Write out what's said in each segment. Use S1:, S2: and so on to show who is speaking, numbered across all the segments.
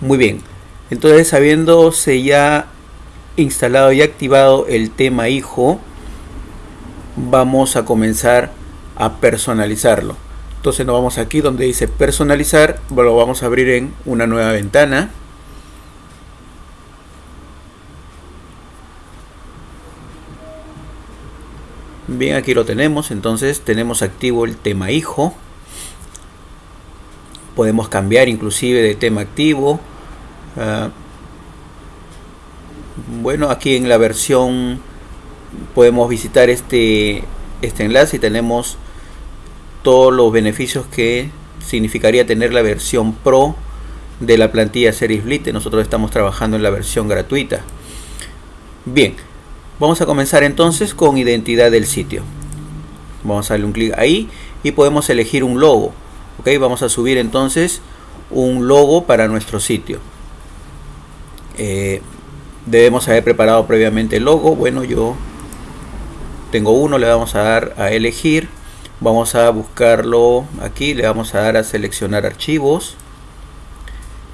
S1: Muy bien, entonces habiéndose ya instalado y activado el tema hijo, vamos a comenzar a personalizarlo. Entonces nos vamos aquí donde dice personalizar, lo vamos a abrir en una nueva ventana. Bien, aquí lo tenemos, entonces tenemos activo el tema hijo. Podemos cambiar inclusive de tema activo. Ah, bueno, aquí en la versión podemos visitar este, este enlace y tenemos todos los beneficios que significaría tener la versión Pro de la plantilla Series Blite. Nosotros estamos trabajando en la versión gratuita. Bien, vamos a comenzar entonces con identidad del sitio. Vamos a darle un clic ahí y podemos elegir un logo. Ok, vamos a subir entonces un logo para nuestro sitio. Eh, debemos haber preparado previamente el logo. Bueno, yo tengo uno, le vamos a dar a elegir. Vamos a buscarlo aquí le vamos a dar a seleccionar archivos.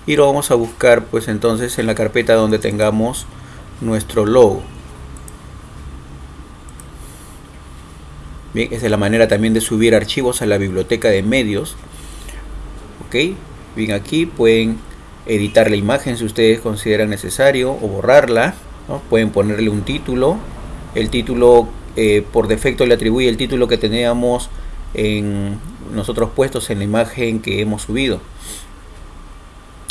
S1: Y lo vamos a buscar pues entonces en la carpeta donde tengamos nuestro logo. Bien esa es la manera también de subir archivos a la biblioteca de medios. Ok bien aquí pueden editar la imagen si ustedes consideran necesario o borrarla pueden ponerle un título el título eh, por defecto le atribuye el título que teníamos en nosotros puestos en la imagen que hemos subido.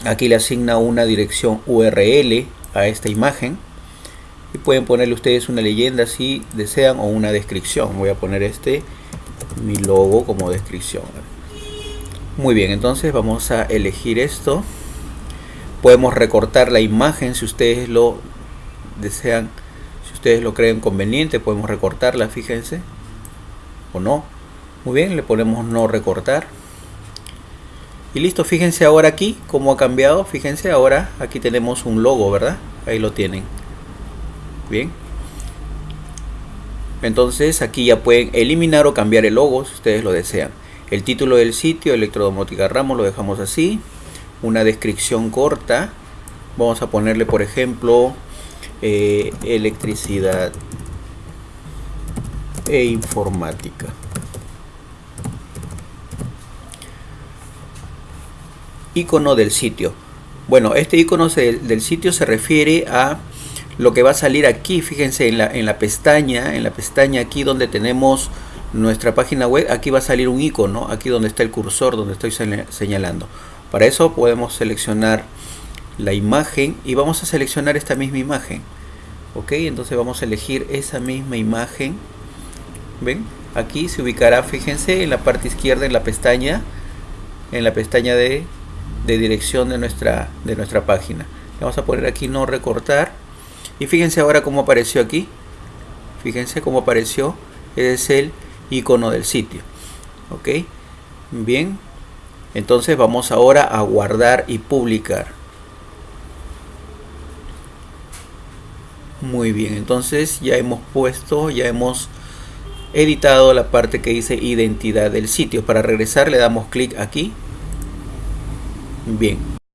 S1: Aquí le asigna una dirección URL a esta imagen y pueden ponerle ustedes una leyenda si desean o una descripción. Voy a poner este mi logo como descripción. Muy bien, entonces vamos a elegir esto. Podemos recortar la imagen si ustedes lo desean ustedes lo creen conveniente, podemos recortarla, fíjense, o no. Muy bien, le ponemos no recortar. Y listo, fíjense ahora aquí cómo ha cambiado. Fíjense ahora, aquí tenemos un logo, ¿verdad? Ahí lo tienen. Bien. Entonces aquí ya pueden eliminar o cambiar el logo si ustedes lo desean. El título del sitio, Electrodomótica Ramos, lo dejamos así. Una descripción corta. Vamos a ponerle, por ejemplo, eh, electricidad e informática. Icono del sitio. Bueno, este icono del sitio se refiere a lo que va a salir aquí. Fíjense en la, en la pestaña, en la pestaña aquí donde tenemos nuestra página web, aquí va a salir un icono, aquí donde está el cursor, donde estoy señalando. Para eso podemos seleccionar la imagen y vamos a seleccionar esta misma imagen. Ok entonces vamos a elegir esa misma imagen. Ven aquí se ubicará fíjense en la parte izquierda en la pestaña en la pestaña de, de dirección de nuestra de nuestra página. Vamos a poner aquí no recortar. Y fíjense ahora cómo apareció aquí. Fíjense cómo apareció. Es el icono del sitio. Ok. Bien entonces vamos ahora a guardar y publicar Muy bien, entonces ya hemos puesto, ya hemos editado la parte que dice identidad del sitio. Para regresar le damos clic aquí. Bien,